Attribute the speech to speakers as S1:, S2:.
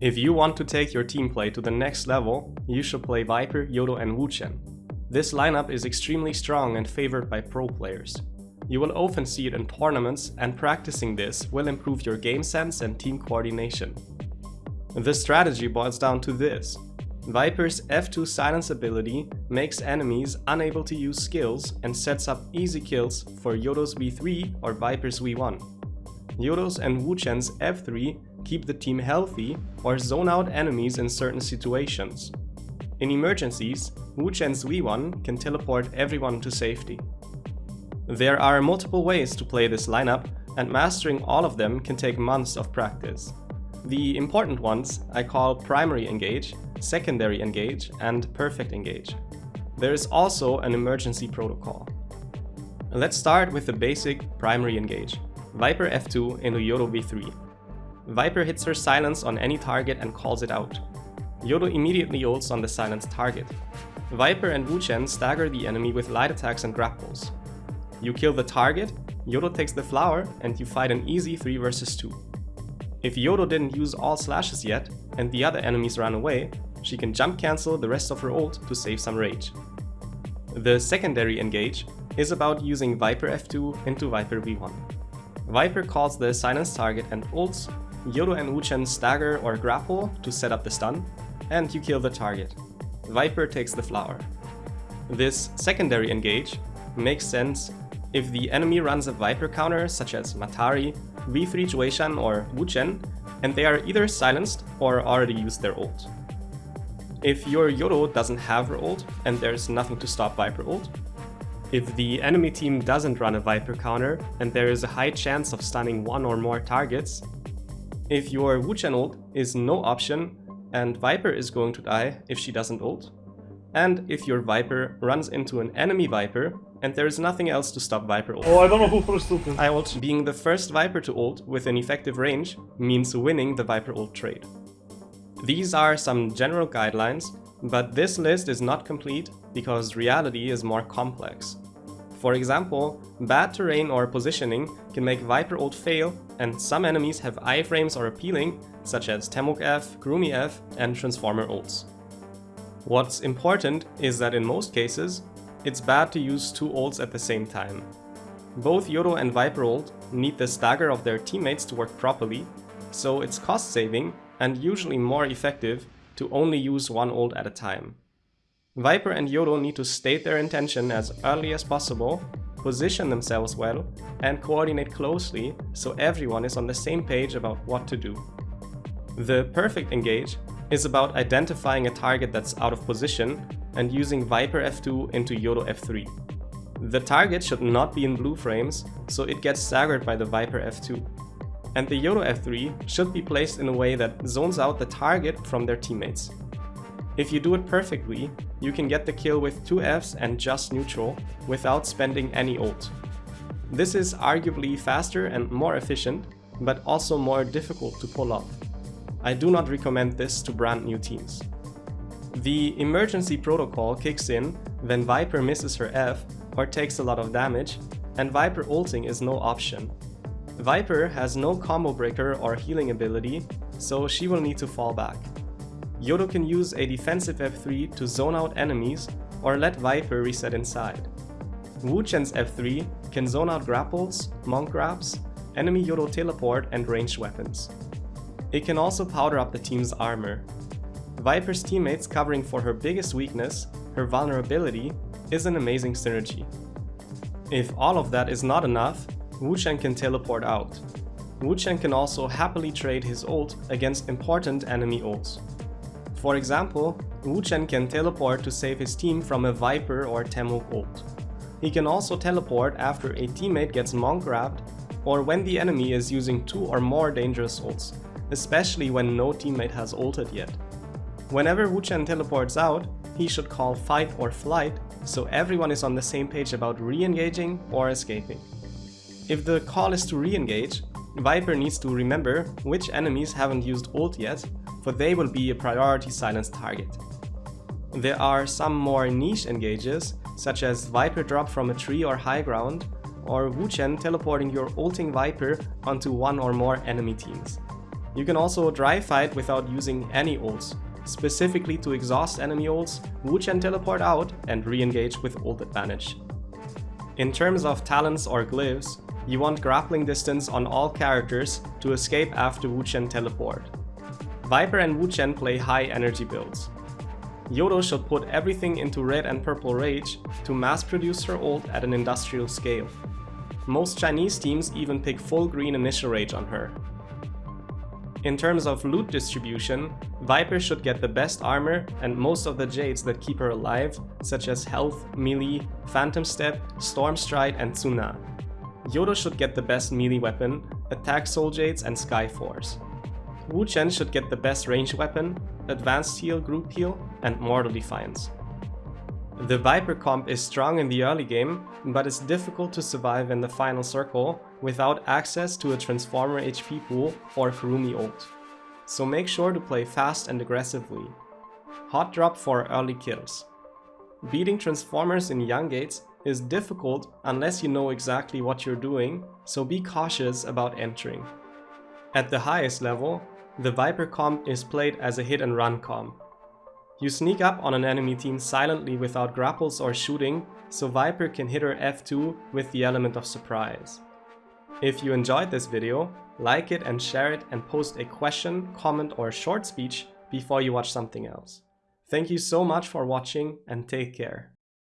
S1: If you want to take your team play to the next level, you should play Viper, Yoto and Wu Chen. This lineup is extremely strong and favored by pro players. You will often see it in tournaments and practicing this will improve your game sense and team coordination. The strategy boils down to this. Viper's F2 silence ability makes enemies unable to use skills and sets up easy kills for Yoto's V3 or Viper's V1. Yoto's and Wu Chen's F3 keep the team healthy or zone out enemies in certain situations. In emergencies, Wu Chen's V1 can teleport everyone to safety. There are multiple ways to play this lineup, and mastering all of them can take months of practice. The important ones I call primary engage, secondary engage, and perfect engage. There is also an emergency protocol. Let's start with the basic primary engage. Viper F2 into Yoto V3. Viper hits her silence on any target and calls it out. Yoto immediately ults on the silenced target. Viper and Wu Chen stagger the enemy with light attacks and grapples. You kill the target, Yoto takes the flower, and you fight an easy 3 vs 2. If Yoto didn't use all slashes yet, and the other enemies ran away, she can jump cancel the rest of her ult to save some rage. The secondary engage is about using Viper F2 into Viper V1. Viper calls the silenced target and ults, Yoto and Wu Chen stagger or grapple to set up the stun, and you kill the target. Viper takes the flower. This secondary engage makes sense if the enemy runs a Viper counter such as Matari, V3 Yueshan or Wu Chen, and they are either silenced or already used their ult. If your Yoto doesn't have her ult and there's nothing to stop Viper ult, if the enemy team doesn't run a Viper counter and there is a high chance of stunning one or more targets, if your Wu Chen ult is no option and Viper is going to die if she doesn't ult, and if your Viper runs into an enemy Viper and there is nothing else to stop Viper ult.
S2: Oh, I don't know who first ulted.
S1: I ult. Being the first Viper to ult with an effective range means winning the Viper ult trade. These are some general guidelines, but this list is not complete because reality is more complex. For example, bad terrain or positioning can make Viper ult fail and some enemies have iframes or appealing, such as Temulch F, Kurumi F and Transformer ults. What's important is that in most cases, it's bad to use two ults at the same time. Both Yoto and Viper ult need the stagger of their teammates to work properly, so it's cost saving and usually more effective to only use one ult at a time. Viper and Yoto need to state their intention as early as possible, position themselves well, and coordinate closely so everyone is on the same page about what to do. The perfect engage is about identifying a target that's out of position and using Viper F2 into Yoto F3. The target should not be in blue frames, so it gets staggered by the Viper F2. And the Yoto F3 should be placed in a way that zones out the target from their teammates. If you do it perfectly, you can get the kill with 2 Fs and just neutral, without spending any ult. This is arguably faster and more efficient, but also more difficult to pull off. I do not recommend this to brand new teams. The emergency protocol kicks in when Viper misses her F or takes a lot of damage, and Viper ulting is no option. Viper has no combo breaker or healing ability, so she will need to fall back. Yoto can use a defensive F3 to zone out enemies or let Viper reset inside. Wu Chen's F3 can zone out grapples, monk grabs, enemy Yoto teleport and ranged weapons. It can also powder up the team's armor. Viper's teammates covering for her biggest weakness, her vulnerability, is an amazing synergy. If all of that is not enough, Wu Chen can teleport out. Wu Chen can also happily trade his ult against important enemy ults. For example, Wu Chen can teleport to save his team from a Viper or Temulch ult. He can also teleport after a teammate gets monk grabbed or when the enemy is using two or more dangerous ults, especially when no teammate has ulted yet. Whenever Wu Chen teleports out, he should call fight or flight so everyone is on the same page about re-engaging or escaping. If the call is to re-engage, Viper needs to remember which enemies haven't used ult yet for they will be a priority silence target. There are some more niche engages, such as Viper drop from a tree or high ground, or Wu Chen teleporting your ulting Viper onto one or more enemy teams. You can also dry fight without using any ults, specifically to exhaust enemy ults, Wu Chen teleport out and re-engage with ult advantage. In terms of talents or glyphs, you want grappling distance on all characters to escape after Wu Chen teleport. Viper and Wu Chen play high energy builds. Yoto should put everything into red and purple rage to mass produce her ult at an industrial scale. Most Chinese teams even pick full green initial rage on her. In terms of loot distribution, Viper should get the best armor and most of the jades that keep her alive, such as health, melee, phantom step, storm stride and Tsuna. Yoto should get the best melee weapon, attack soul jades and sky force. Wu Chen should get the best range weapon, advanced heal, group heal and mortal defiance. The Viper comp is strong in the early game, but it's difficult to survive in the final circle without access to a Transformer HP pool or Kurumi ult. So make sure to play fast and aggressively. Hot drop for early kills. Beating Transformers in Young Gates is difficult unless you know exactly what you're doing, so be cautious about entering. At the highest level, the Viper comp is played as a hit and run comp. You sneak up on an enemy team silently without grapples or shooting, so Viper can hit her F2 with the element of surprise. If you enjoyed this video, like it and share it and post a question, comment or short speech before you watch something else. Thank you so much for watching and take care.